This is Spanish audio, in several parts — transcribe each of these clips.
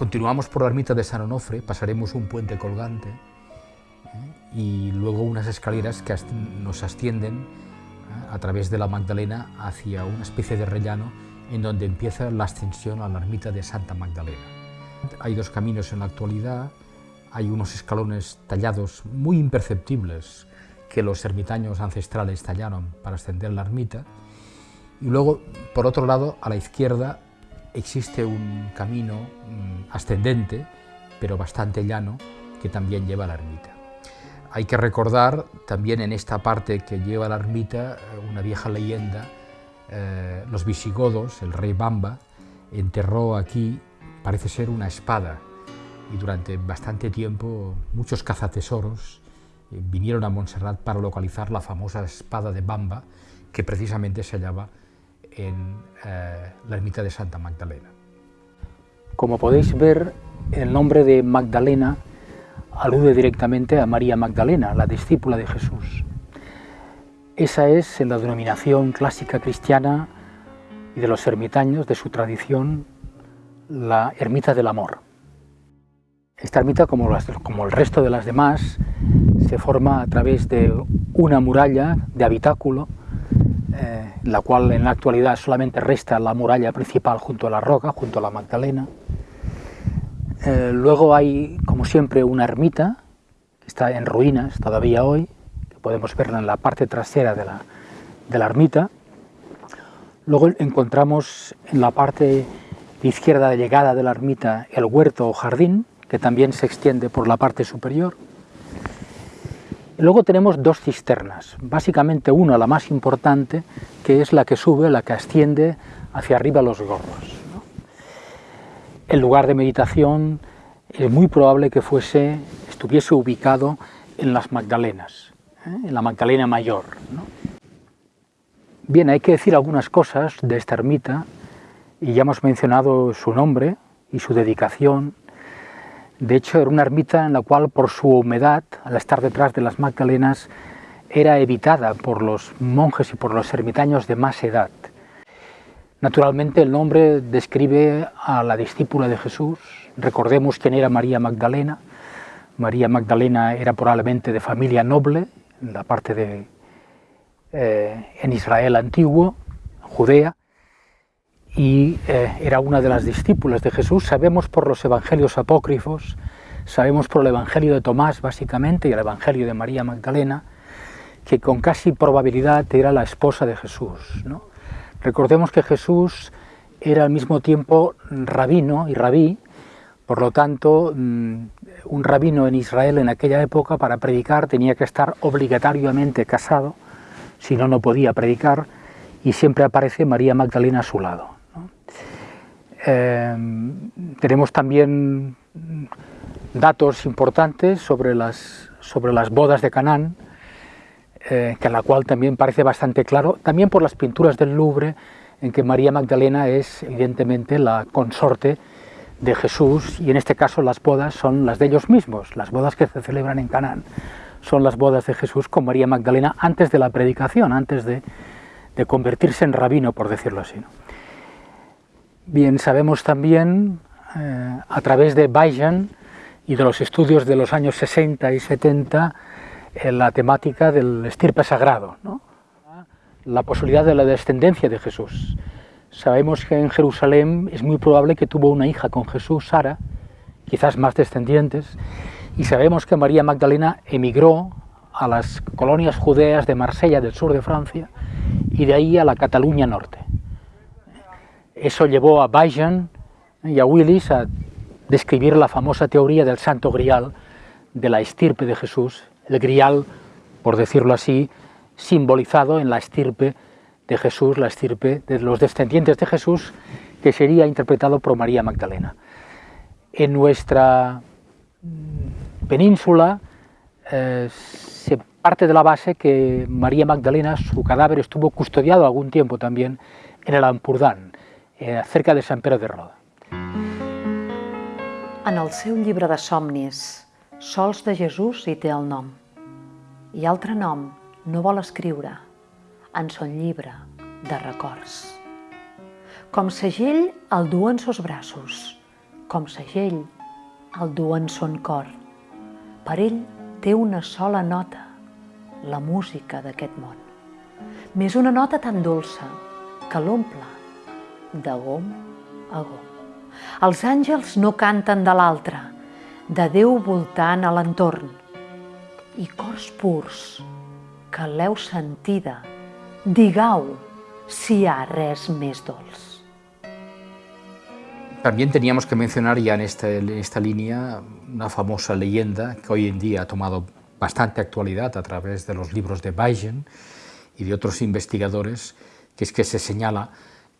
continuamos por la ermita de San Onofre, pasaremos un puente colgante ¿eh? y luego unas escaleras que nos ascienden ¿eh? a través de la Magdalena hacia una especie de rellano en donde empieza la ascensión a la ermita de Santa Magdalena. Hay dos caminos en la actualidad, hay unos escalones tallados muy imperceptibles que los ermitaños ancestrales tallaron para ascender la ermita, y luego, por otro lado, a la izquierda existe un camino mm, ascendente, pero bastante llano, que también lleva a la ermita. Hay que recordar también en esta parte que lleva a la ermita eh, una vieja leyenda, eh, los visigodos, el rey Bamba, enterró aquí, parece ser una espada, y durante bastante tiempo muchos cazatesoros eh, vinieron a Montserrat para localizar la famosa espada de Bamba, que precisamente se hallaba en eh, la ermita de Santa Magdalena. Como podéis ver, el nombre de Magdalena alude directamente a María Magdalena, la discípula de Jesús. Esa es, en la denominación clásica cristiana y de los ermitaños, de su tradición, la ermita del amor. Esta ermita, como, como el resto de las demás, se forma a través de una muralla de habitáculo la cual en la actualidad solamente resta la muralla principal junto a la roca, junto a la Magdalena. Eh, luego hay, como siempre, una ermita, que está en ruinas todavía hoy, que podemos verla en la parte trasera de la, de la ermita. Luego encontramos en la parte izquierda de llegada de la ermita el huerto o jardín, que también se extiende por la parte superior. Luego tenemos dos cisternas, básicamente una, la más importante, que es la que sube, la que asciende hacia arriba los gorros. El lugar de meditación es muy probable que fuese, estuviese ubicado en las Magdalenas, ¿eh? en la Magdalena Mayor. Bien, hay que decir algunas cosas de esta ermita, y ya hemos mencionado su nombre y su dedicación, de hecho, era una ermita en la cual, por su humedad, al estar detrás de las Magdalenas, era evitada por los monjes y por los ermitaños de más edad. Naturalmente, el nombre describe a la discípula de Jesús. Recordemos quién era María Magdalena. María Magdalena era probablemente de familia noble, en la parte de eh, en Israel antiguo, Judea, y eh, era una de las discípulas de Jesús. Sabemos por los evangelios apócrifos, sabemos por el evangelio de Tomás básicamente y el evangelio de María Magdalena, que con casi probabilidad era la esposa de Jesús. Recordemos que Jesús era al mismo tiempo rabino y rabí, por lo tanto, mm, un rabino en Israel en aquella época para predicar tenía que estar obligatoriamente casado, si no, no podía predicar, y siempre aparece María Magdalena a su lado. Em, tenemos también datos importantes sobre las, sobre las bodas de Canaán, eh, que la cual también parece bastante claro, también por las pinturas del Louvre, en que María Magdalena es evidentemente la consorte de Jesús, y en este caso las bodas son las de ellos mismos, las bodas que se celebran en Canaán son las bodas de Jesús con María Magdalena antes de la predicación, antes de convertirse en rabino, por decirlo así. Bien, sabemos también eh, a través de Bajan y de los estudios de los años 60 y 70 en la temática del estirpe sagrado, la posibilidad de la descendencia de Jesús. Sabemos que en Jerusalén es muy probable que tuvo una hija con Jesús, Sara, quizás más descendientes, y sabemos que María Magdalena emigró a las colonias judeas de Marsella, del sur de Francia, y de ahí a la Cataluña norte. Eso llevó a Bajan y a Willis a describir la famosa teoría del santo grial de la estirpe de Jesús, el grial, por decirlo así, simbolizado en la estirpe de Jesús, la estirpe de los descendientes de Jesús, que sería interpretado por María Magdalena. En nuestra península eh, se parte de la base que María Magdalena, su cadáver estuvo custodiado algún tiempo también en el Ampurdán, eh, cerca de Sant Pere de Roda. En el seu llibre de somnis, Sols de Jesús hi té el nom. I altre nom no vol escriure en son llibre de records. Com segell el du en sos braços, com segell, el du en son cor. Per ell té una sola nota, la música d'aquest món. Més una nota tan dolça que l'omple de gom a gom. Els àngels no canten de l'altre, de Déu voltant a l'entorn. I cors purs, que l'heu sentida, digau si hi ha res més dolç. También teníamos que mencionar ya en esta, en esta línea una famosa leyenda que hoy en día ha tomado bastante actualidad a través de los libros de Bayern y de otros investigadores, que es que se señala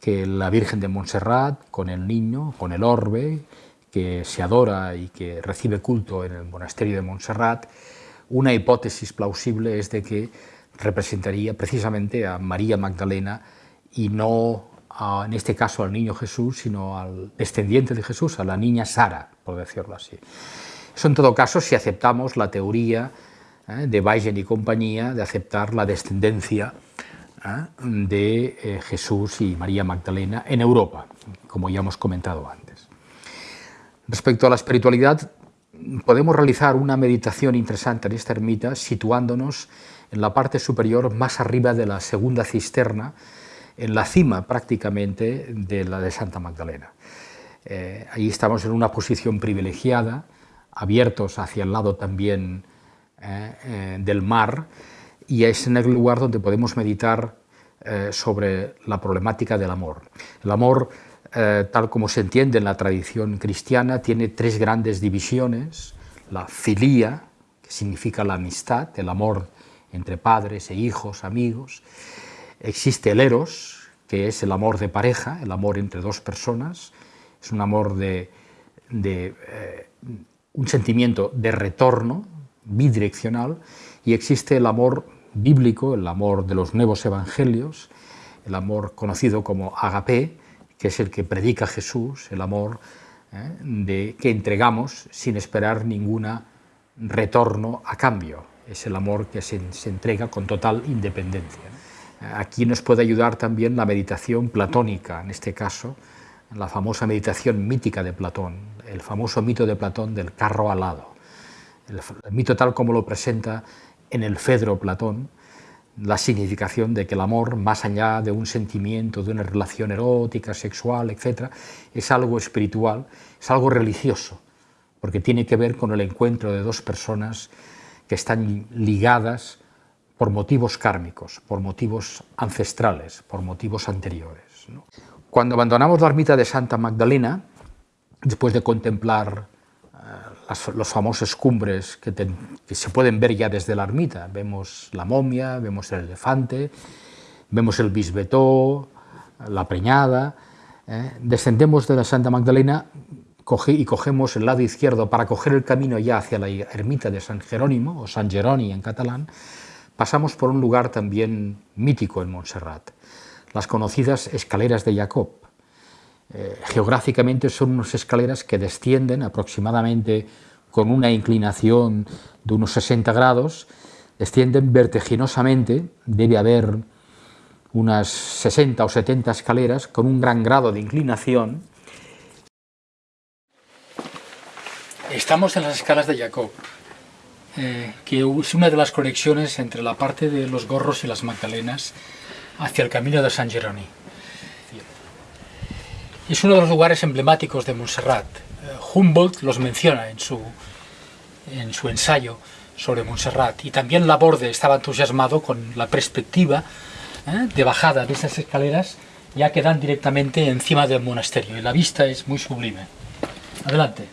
que la Virgen de Montserrat, con el niño, con el orbe, que se adora y que recibe culto en el monasterio de Montserrat, una hipótesis plausible es de que representaría precisamente a María Magdalena y no en este caso al niño Jesús, sino al descendiente de Jesús, a la niña Sara, por decirlo así. Eso en todo caso si aceptamos la teoría eh, de Weigen y compañía de aceptar la descendencia de eh, Jesús y María Magdalena en Europa, como ya hemos comentado antes. Respecto a la espiritualidad, podemos realizar una meditación interesante en esta ermita situándonos en la parte superior más arriba de la segunda cisterna, en la cima prácticamente de la de Santa Magdalena. Eh, ahí estamos en una posición privilegiada, abiertos hacia el lado también eh, eh, del mar, y es en el lugar donde podemos meditar eh, sobre la problemática del amor. El amor, eh, tal como se entiende en la tradición cristiana, tiene tres grandes divisiones, la filía, que significa la amistad, el amor entre padres e hijos, amigos, existe el eros, que es el amor de pareja, el amor entre dos personas, es un amor de, de eh, un sentimiento de retorno bidireccional, y existe el amor bíblico, el amor de los nuevos evangelios, el amor conocido como agape, que es el que predica Jesús, el amor eh, de, que entregamos sin esperar ningún retorno a cambio, es el amor que se, se entrega con total independencia. Aquí nos puede ayudar también la meditación platónica, en este caso, la famosa meditación mítica de Platón, el famoso mito de Platón del carro alado. El, el mito tal como lo presenta en el Fedro Platón la significación de que el amor, más allá de un sentimiento, de una relación erótica, sexual, etc., es algo espiritual, es algo religioso, porque tiene que ver con el encuentro de dos personas que están ligadas por motivos kármicos, por motivos ancestrales, por motivos anteriores. Cuando abandonamos la ermita de Santa Magdalena, después de contemplar las, los famosos cumbres que, se pueden ver ya desde la ermita. Vemos la momia, vemos el elefante, vemos el bisbetó, la preñada. ¿eh? Descendemos de la Santa Magdalena y cogemos el lado izquierdo para coger el camino ya hacia la ermita de San Jerónimo, o San Jeroni en catalán. Pasamos por un lugar también mítico en Montserrat, las conocidas escaleras de Jacob, eh, geográficamente son unas escaleras que descienden aproximadamente con una inclinación de unos 60 grados, descienden vertiginosamente, debe haber unas 60 o 70 escaleras con un gran grado de inclinación. Estamos en las escalas de Jacob, eh, que es una de las conexiones entre la parte de los gorros y las magdalenas hacia el camino de San Jerónimo. Es uno de los lugares emblemáticos de Montserrat. Humboldt los menciona en su, en su ensayo sobre Montserrat y también Laborde estaba entusiasmado con la perspectiva ¿eh? de bajada de esas escaleras ya que dan directamente encima del monasterio y la vista es muy sublime. Adelante.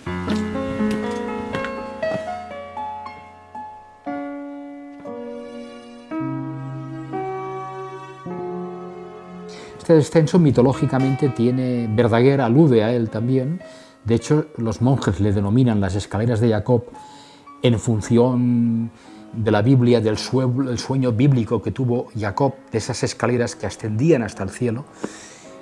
Este descenso mitológicamente tiene, Verdaguer alude a él también, de hecho los monjes le denominan las escaleras de Jacob en función de la Biblia, del sueño bíblico que tuvo Jacob, de esas escaleras que ascendían hasta el cielo,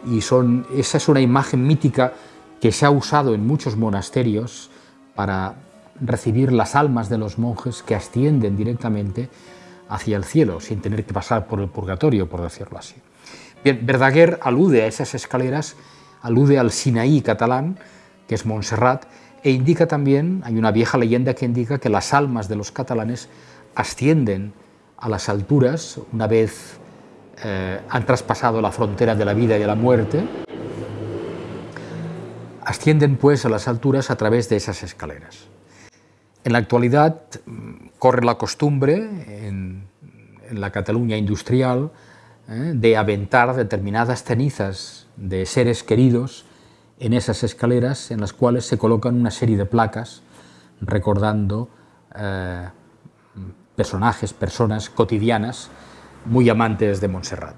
y son, esa es una imagen mítica que se ha usado en muchos monasterios para recibir las almas de los monjes que ascienden directamente hacia el cielo, sin tener que pasar por el purgatorio, por decirlo así. Verdaguer alude a esas escaleras, alude al Sinaí catalán, que es Montserrat, e indica también, hay una vieja leyenda que indica que las almas de los catalanes ascienden a las alturas una vez eh, han traspasado la frontera de la vida y de la muerte, ascienden pues a las alturas a través de esas escaleras. En la actualidad mm, corre la costumbre en, la Cataluña industrial eh, de aventar determinadas cenizas de seres queridos en esas escaleras en las cuales se colocan una serie de placas recordando eh, personajes, personas cotidianas muy amantes de Montserrat.